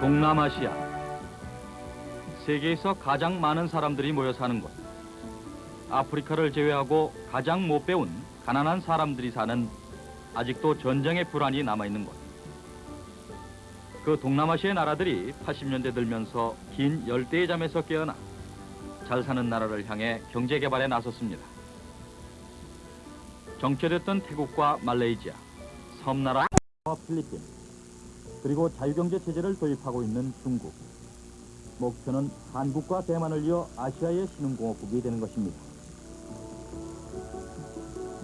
동남아시아 세계에서 가장 많은 사람들이 모여 사는 곳 아프리카를 제외하고 가장 못 배운 가난한 사람들이 사는 아직도 전쟁의 불안이 남아있는 곳. 그 동남아시아의 나라들이 80년대 들면서 긴 열대의 잠에서 깨어나 잘 사는 나라를 향해 경제 개발에 나섰습니다. 정체됐던 태국과 말레이시아, 섬나라와 필리핀, 그리고 자유경제 체제를 도입하고 있는 중국. 목표는 한국과 대만을 이어 아시아의 신흥공업국이 되는 것입니다.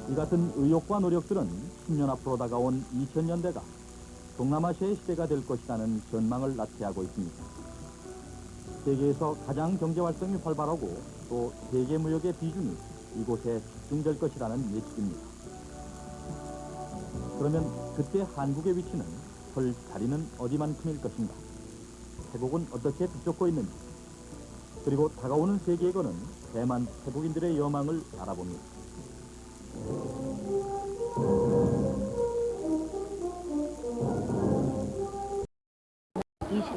이 같은 의욕과 노력들은 10년 앞으로 다가온 2000년대가 동남아시아의 시대가 될 것이라는 전망을 나타내고 있습니다. 세계에서 가장 경제 활동이 활발하고 또 세계 무역의 비중이 이곳에 집중될 것이라는 예측입니다. 그러면 그때 한국의 위치는 설 자리는 어디만큼일 것인가? 태국은 어떻게 뒤쫓고 있는지? 그리고 다가오는 세계에거는 대만 태국인들의 여망을 알아봅니다.